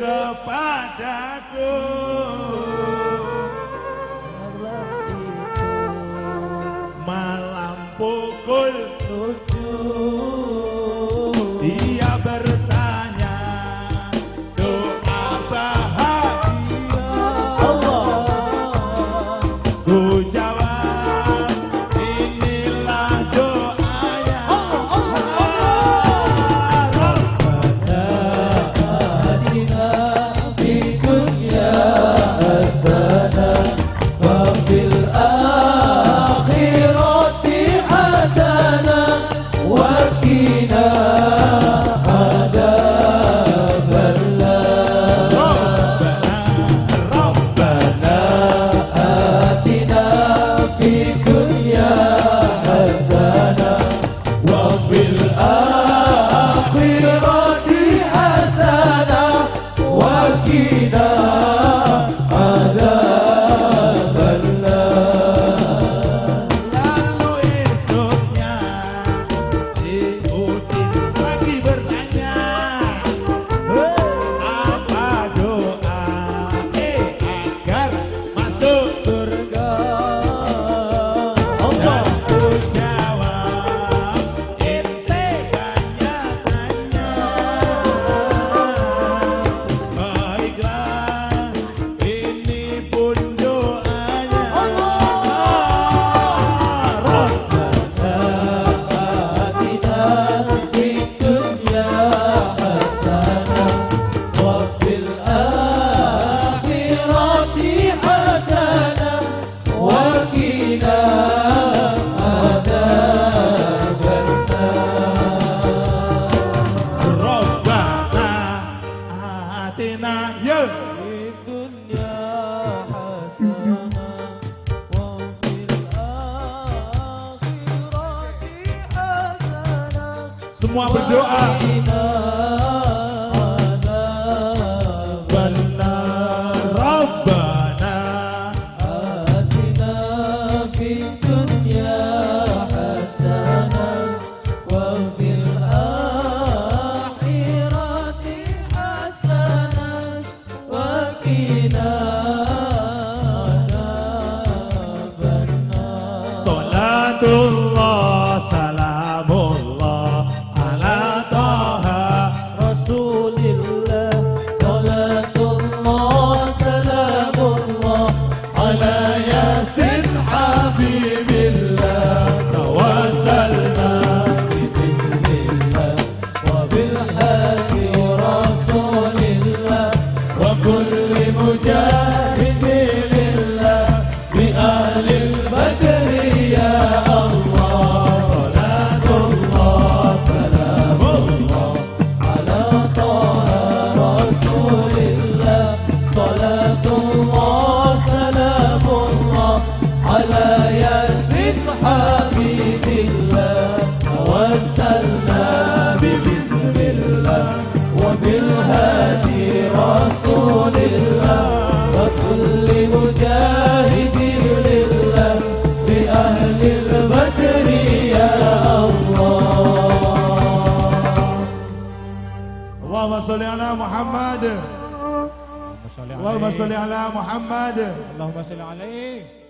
kepadaku. Malam pukul dia semua berdoa على توسلنا ببسم الله وبالهادي رسول الله وكل مجاهد لله بأهل البدر يا الله. اللهم صل على محمد. اللهم صل على محمد. اللهم صل عليه.